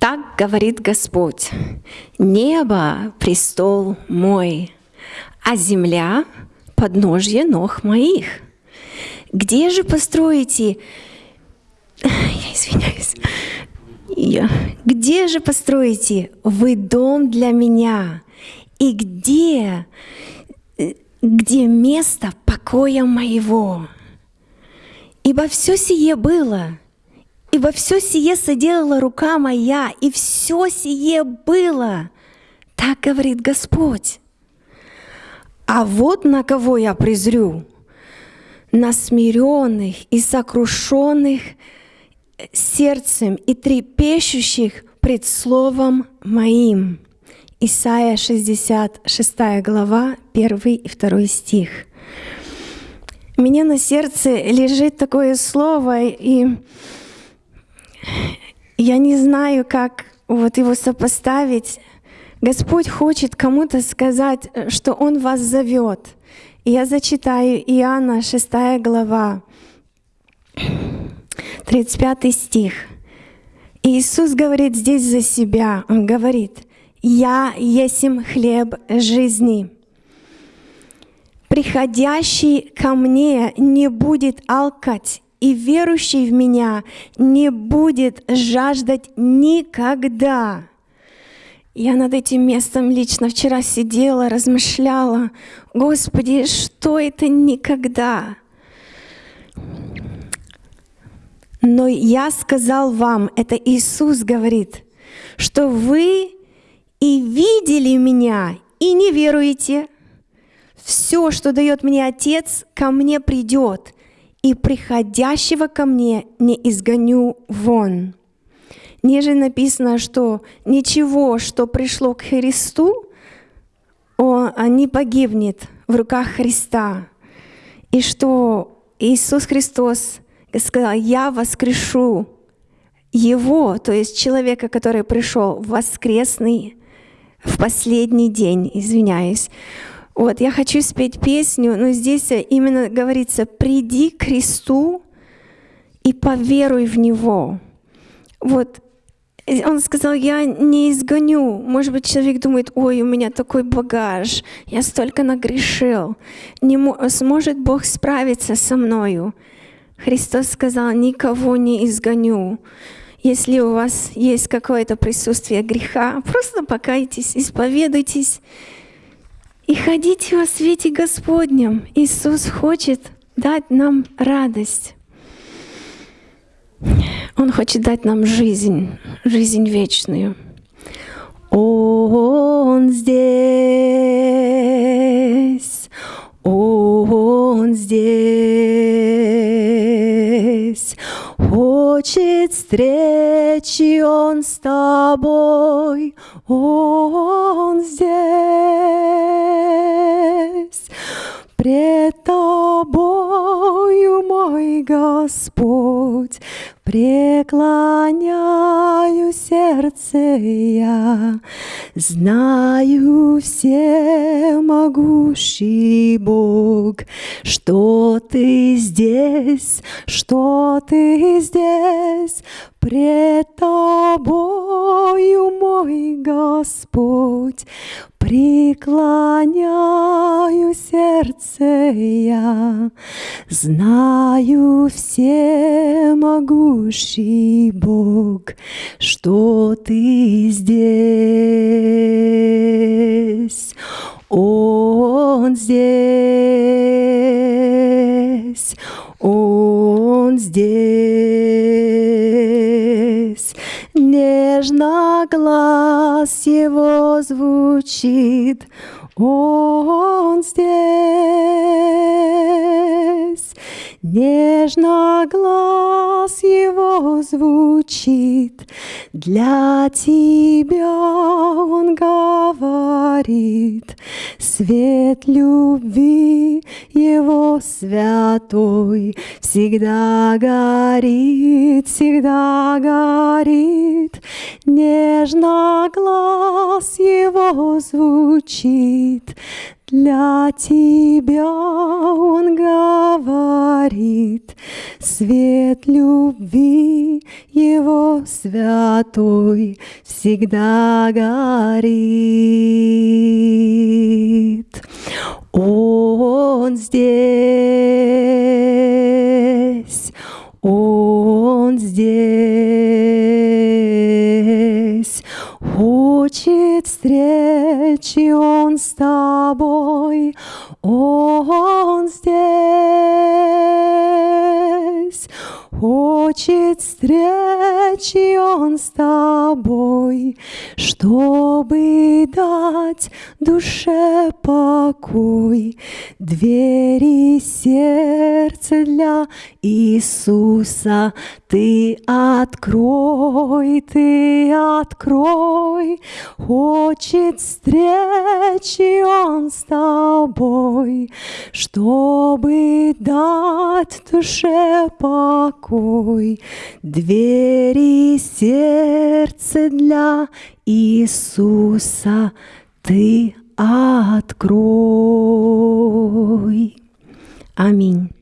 Так говорит Господь, небо — престол мой, а земля — подножье ног моих. Где же построите... Я извиняюсь. Я... Где же построите вы дом для меня? И где, где место покоя моего? Ибо все сие было — Ибо все сие соделала рука моя, и все сие было. Так говорит Господь. А вот на кого я презрю, на смиренных и сокрушенных сердцем и трепещущих пред Словом Моим. Исайя 66 глава, 1 и 2 стих. У меня на сердце лежит такое слово, и я не знаю, как вот его сопоставить. Господь хочет кому-то сказать, что Он вас зовет. Я зачитаю Иоанна 6 глава, 35 стих. Иисус говорит здесь за себя. Он говорит, «Я есим хлеб жизни. Приходящий ко мне не будет алкать, и верующий в Меня не будет жаждать никогда. Я над этим местом лично вчера сидела, размышляла, Господи, что это никогда? Но я сказал вам, это Иисус говорит, что вы и видели меня, и не веруете. Все, что дает мне Отец, ко мне придет, и приходящего ко мне не изгоню вон. Ниже написано, что ничего, что пришло к Христу, он, не погибнет в руках Христа. И что Иисус Христос сказал, я воскрешу его, то есть человека, который пришел воскресный, в последний день, извиняюсь, вот, я хочу спеть песню, но здесь именно говорится «приди к Христу и поверуй в Него». Вот, он сказал, я не изгоню. Может быть, человек думает, ой, у меня такой багаж, я столько нагрешил. Не сможет Бог справиться со мною? Христос сказал, никого не изгоню. Если у вас есть какое-то присутствие греха, просто покайтесь, исповедуйтесь, и ходите во свете Господнем. Иисус хочет дать нам радость. Он хочет дать нам жизнь, жизнь вечную. Он здесь, Он здесь, хочет встречи Он с тобой, Он здесь. Пред Тобою, мой Господь, преклоняю сердце я, знаю всемогущий Бог, что Ты здесь, что Ты здесь, пред Тобою, мой Господь, преклоняю сердце я, знаю всемогущий Бог, что Ты здесь, Он здесь, Он здесь, нежно глаз его звучит, он здесь. Нежно глаз его звучит, для тебя он говорит, свет любви святой всегда горит, всегда горит. Нежно глаз его звучит, для тебя Он говорит, свет любви Его святой всегда горит. Он здесь, Он здесь, хочет встречи Он с тобой, Он здесь, хочет встречи Он с тобой, чтобы дать душе покой. Двери сердца для Иисуса ты открой, ты открой. Хочет встречи Он с тобой, чтобы дать душе покой. Двери сердца для Иисуса ты открой. Аминь.